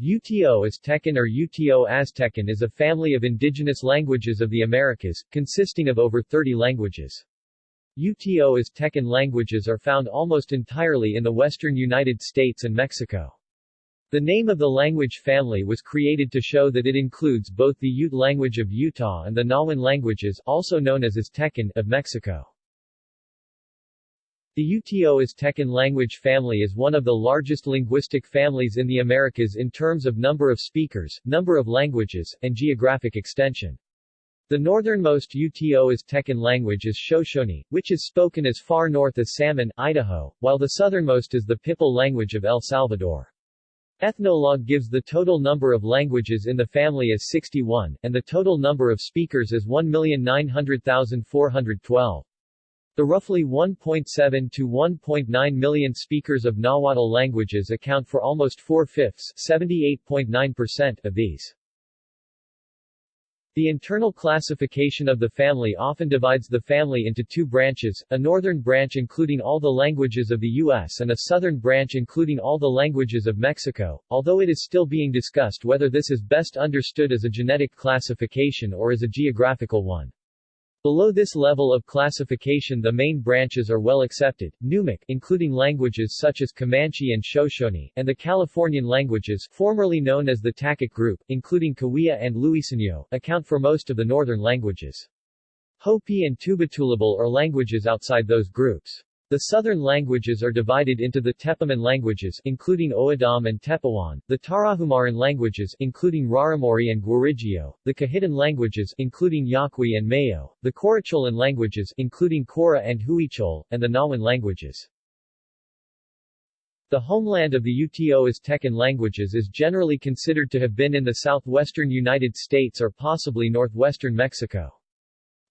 UTO Aztecan or UTO Aztecan is a family of indigenous languages of the Americas, consisting of over 30 languages. UTO Aztecan languages are found almost entirely in the western United States and Mexico. The name of the language family was created to show that it includes both the Ute language of Utah and the Nahuatl languages also known as Aztecan of Mexico. The Uto Aztecan language family is one of the largest linguistic families in the Americas in terms of number of speakers, number of languages, and geographic extension. The northernmost Uto Aztecan language is Shoshone, which is spoken as far north as Salmon, Idaho, while the southernmost is the Pipil language of El Salvador. Ethnologue gives the total number of languages in the family as 61, and the total number of speakers as 1,900,412. The roughly 1.7 to 1.9 million speakers of Nahuatl languages account for almost four-fifths (78.9%) of these. The internal classification of the family often divides the family into two branches, a northern branch including all the languages of the U.S. and a southern branch including all the languages of Mexico, although it is still being discussed whether this is best understood as a genetic classification or as a geographical one. Below this level of classification the main branches are well accepted, Numic including languages such as Comanche and Shoshone, and the Californian languages formerly known as the Takic group, including Cahuilla and Luiseño, account for most of the northern languages. Hopi and Tubatulabal are languages outside those groups. The southern languages are divided into the Tepiman languages including O'odham and Tepehuán, the Tarahumaran languages including Raramuri and Guarijio, the Cahitan languages including Yaqui and Mayo, the Coracholan languages including Cora and Huichol, and the Nahuan languages. The homeland of the Uto Aztecan languages is generally considered to have been in the southwestern United States or possibly northwestern Mexico.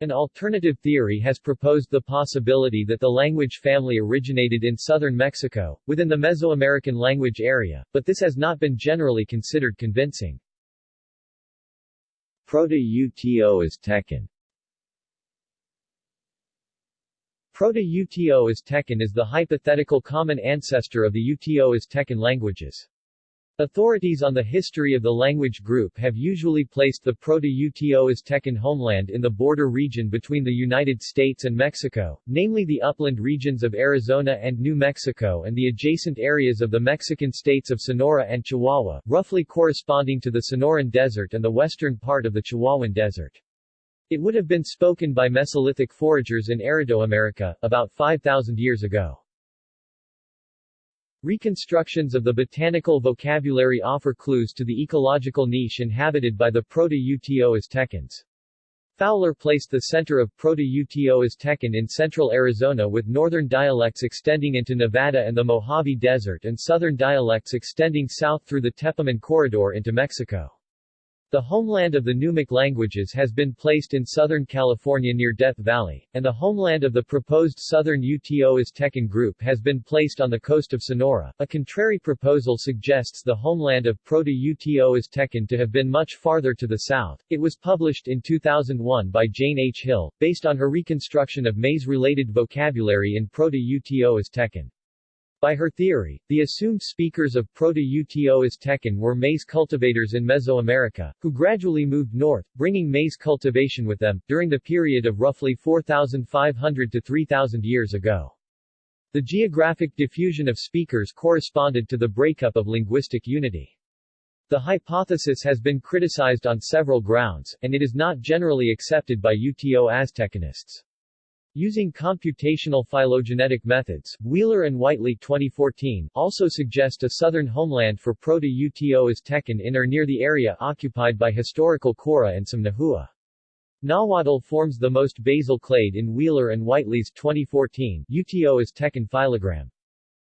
An alternative theory has proposed the possibility that the language family originated in southern Mexico, within the Mesoamerican language area, but this has not been generally considered convincing. Proto-Uto is Aztecan Proto-Uto Aztecan is the hypothetical common ancestor of the Uto Aztecan languages. Authorities on the history of the language group have usually placed the Proto-Uto Aztecan homeland in the border region between the United States and Mexico, namely the upland regions of Arizona and New Mexico and the adjacent areas of the Mexican states of Sonora and Chihuahua, roughly corresponding to the Sonoran Desert and the western part of the Chihuahuan Desert. It would have been spoken by Mesolithic foragers in Aridoamerica, about 5,000 years ago. Reconstructions of the botanical vocabulary offer clues to the ecological niche inhabited by the Proto-Uto Aztecans. Fowler placed the center of Proto-Uto Aztecan in central Arizona with northern dialects extending into Nevada and the Mojave Desert and southern dialects extending south through the Tepiman Corridor into Mexico. The homeland of the Numic languages has been placed in Southern California near Death Valley, and the homeland of the proposed Southern Uto Aztecan group has been placed on the coast of Sonora. A contrary proposal suggests the homeland of Proto-Uto Aztecan to have been much farther to the south. It was published in 2001 by Jane H. Hill, based on her reconstruction of maize-related vocabulary in Proto-Uto Aztecan. By her theory, the assumed speakers of Proto-Uto Aztecan were maize cultivators in Mesoamerica, who gradually moved north, bringing maize cultivation with them, during the period of roughly 4,500 to 3,000 years ago. The geographic diffusion of speakers corresponded to the breakup of linguistic unity. The hypothesis has been criticized on several grounds, and it is not generally accepted by UTO Aztecanists. Using computational phylogenetic methods, Wheeler and Whiteley 2014 also suggest a southern homeland for Proto-Uto Aztecan in or near the area occupied by historical Cora and some Nahua. Nahuatl forms the most basal clade in Wheeler and Whiteley's 2014 Uto Aztecan phylogram.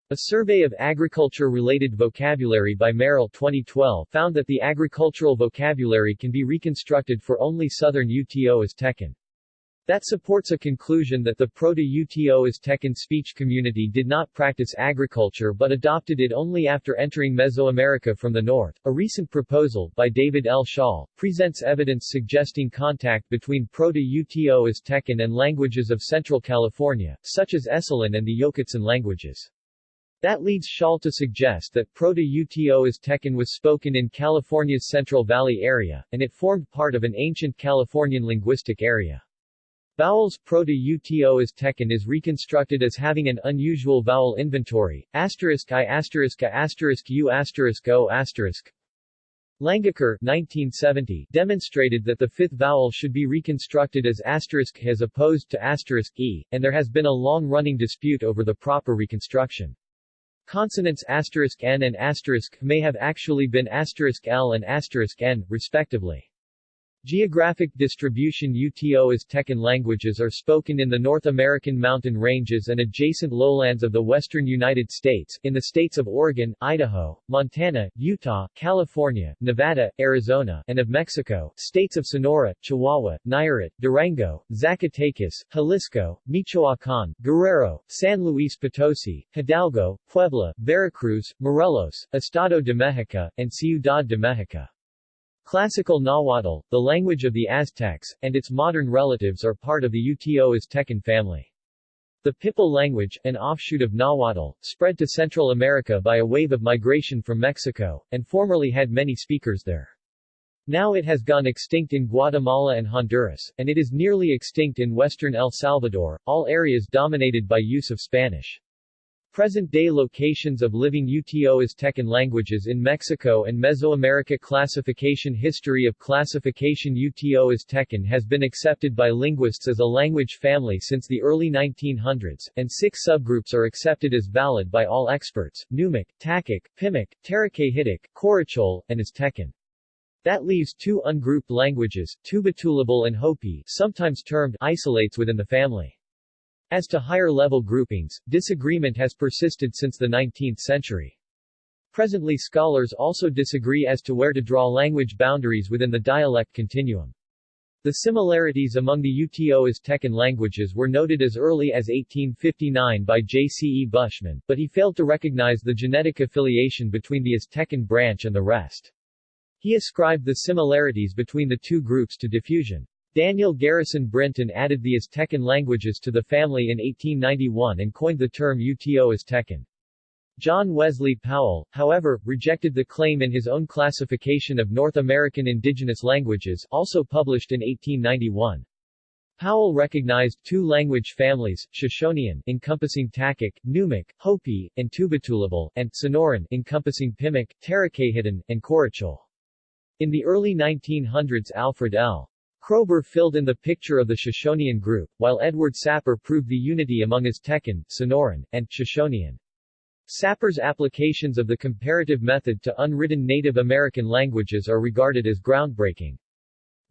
A survey of agriculture-related vocabulary by Merrill 2012 found that the agricultural vocabulary can be reconstructed for only southern Uto Aztecan. That supports a conclusion that the Proto-Uto Aztecan speech community did not practice agriculture but adopted it only after entering Mesoamerica from the north. A recent proposal, by David L. Shaul, presents evidence suggesting contact between Proto-Uto Aztecan and languages of Central California, such as Esselen and the Yokutsan languages. That leads Shaul to suggest that Proto-Uto Aztecan was spoken in California's Central Valley area, and it formed part of an ancient Californian linguistic area. Vowels Proto-Uto Aztecan is reconstructed as having an unusual vowel inventory, asterisk i asterisk a asterisk u asterisk o asterisk. Langacker 1970 demonstrated that the fifth vowel should be reconstructed as asterisk as opposed to asterisk e, and there has been a long-running dispute over the proper reconstruction. Consonants asterisk n and asterisk may have actually been asterisk l and asterisk n, respectively. Geographic distribution UTO Aztecan languages are spoken in the North American mountain ranges and adjacent lowlands of the western United States, in the states of Oregon, Idaho, Montana, Utah, California, Nevada, Arizona, and of Mexico, states of Sonora, Chihuahua, Nayarit, Durango, Zacatecas, Jalisco, Michoacán, Guerrero, San Luis Potosi, Hidalgo, Puebla, Veracruz, Morelos, Estado de Mexico, and Ciudad de Mexico. Classical Nahuatl, the language of the Aztecs, and its modern relatives are part of the Uto Aztecan family. The Pipil language, an offshoot of Nahuatl, spread to Central America by a wave of migration from Mexico, and formerly had many speakers there. Now it has gone extinct in Guatemala and Honduras, and it is nearly extinct in western El Salvador, all areas dominated by use of Spanish. Present-day locations of living Uto Aztecan languages in Mexico and Mesoamerica Classification History of classification Uto Aztecan has been accepted by linguists as a language family since the early 1900s, and six subgroups are accepted as valid by all experts, Numic, Takic, Pimic, Taracahitic, Corachol, and Aztecan. That leaves two ungrouped languages, Tubatulabal and Hopi, sometimes termed isolates within the family. As to higher-level groupings, disagreement has persisted since the 19th century. Presently scholars also disagree as to where to draw language boundaries within the dialect continuum. The similarities among the Uto Aztecan languages were noted as early as 1859 by J. C. E. Buschmann, but he failed to recognize the genetic affiliation between the Aztecan branch and the rest. He ascribed the similarities between the two groups to diffusion. Daniel Garrison Brinton added the Aztecan languages to the family in 1891 and coined the term Uto Aztecan. John Wesley Powell, however, rejected the claim in his own classification of North American indigenous languages, also published in 1891. Powell recognized two language families, Shoshonean encompassing Takic, Numic, Hopi, and Tubatulabal, and Sonoran encompassing Pimic, Taracahitan, and Corachol. In the early 1900s Alfred L. Kroeber filled in the picture of the Shoshonean group, while Edward Sapir proved the unity among Aztecan, Sonoran, and Shoshonean. Sapir's applications of the comparative method to unwritten Native American languages are regarded as groundbreaking.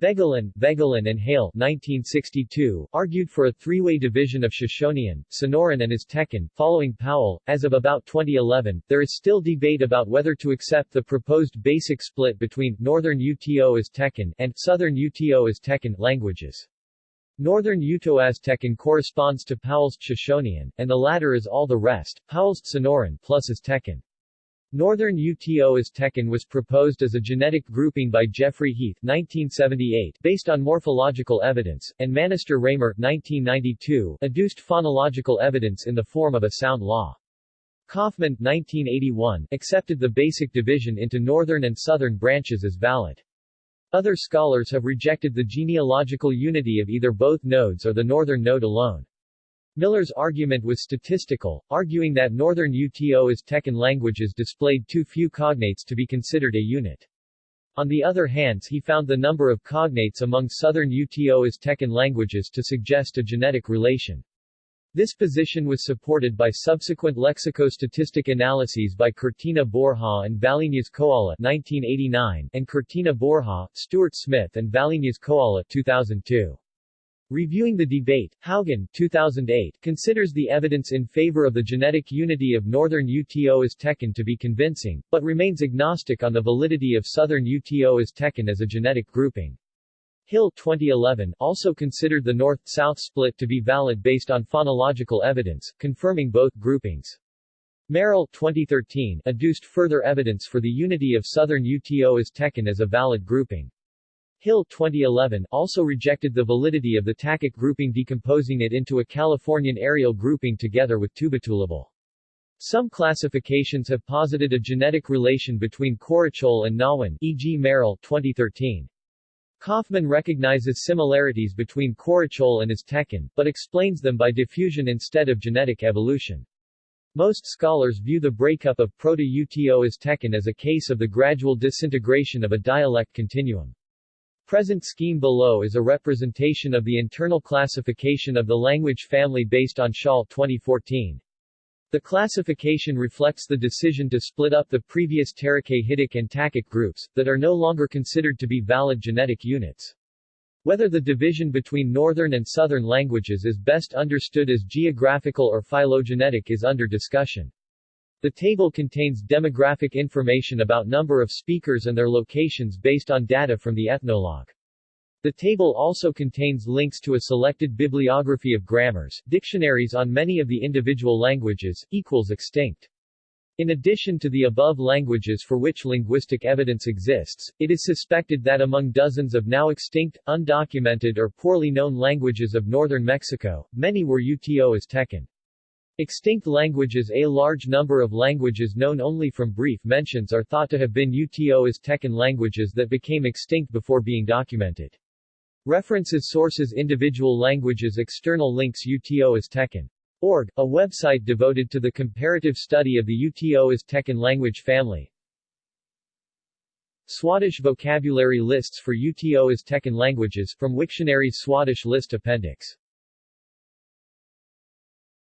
Voegelin, Voegelin and Hale 1962, argued for a three-way division of Shoshonean, Sonoran and Aztecan, following Powell. As of about 2011, there is still debate about whether to accept the proposed basic split between Northern Uto Aztecan and Southern Uto Aztecan languages. Northern Uto-Aztecan corresponds to Powell's Shoshonean, and the latter is all the rest, Powell's Sonoran plus Aztecan. Northern Uto Aztecan was proposed as a genetic grouping by Jeffrey Heath 1978 based on morphological evidence, and Manaster Ramer 1992 adduced phonological evidence in the form of a sound law. Kaufman 1981 accepted the basic division into northern and southern branches as valid. Other scholars have rejected the genealogical unity of either both nodes or the northern node alone. Miller's argument was statistical, arguing that northern Uto Aztecan languages displayed too few cognates to be considered a unit. On the other hand he found the number of cognates among southern Uto Aztecan languages to suggest a genetic relation. This position was supported by subsequent lexicostatistic analyses by Cortina Borja and Valiñas Coalla 1989 and Cortina Borja, Stuart Smith and Valiñas Coalla 2002. Reviewing the debate, Haugen 2008, considers the evidence in favor of the genetic unity of northern Uto Aztecan to be convincing, but remains agnostic on the validity of southern Uto Aztecan as a genetic grouping. Hill 2011 also considered the north-south split to be valid based on phonological evidence, confirming both groupings. Merrill 2013 adduced further evidence for the unity of southern Uto Aztecan as a valid grouping. Hill 2011 also rejected the validity of the Takic grouping decomposing it into a Californian areal grouping together with Tubatulabal. Some classifications have posited a genetic relation between Corachol and Nahuan e.g. Merrill 2013. Kaufman recognizes similarities between Corachol and Aztecan, but explains them by diffusion instead of genetic evolution. Most scholars view the breakup of Proto-Uto Aztecan as a case of the gradual disintegration of a dialect continuum. The present scheme below is a representation of the internal classification of the language family based on Shaul 2014. The classification reflects the decision to split up the previous Taracahitic and Takic groups, that are no longer considered to be valid genetic units. Whether the division between northern and southern languages is best understood as geographical or phylogenetic is under discussion. The table contains demographic information about number of speakers and their locations based on data from the Ethnologue. The table also contains links to a selected bibliography of grammars, dictionaries on many of the individual languages, equals extinct. In addition to the above languages for which linguistic evidence exists, it is suspected that among dozens of now extinct, undocumented or poorly known languages of northern Mexico, many were Uto Aztecan. Extinct languages A large number of languages known only from brief mentions are thought to have been Uto Aztecan languages that became extinct before being documented. References Sources Individual languages External links UTO Aztecan. Org, a website devoted to the comparative study of the UTO Aztecan language family. Swadesh vocabulary lists for UTO Aztecan languages from Wiktionary's Swadesh list appendix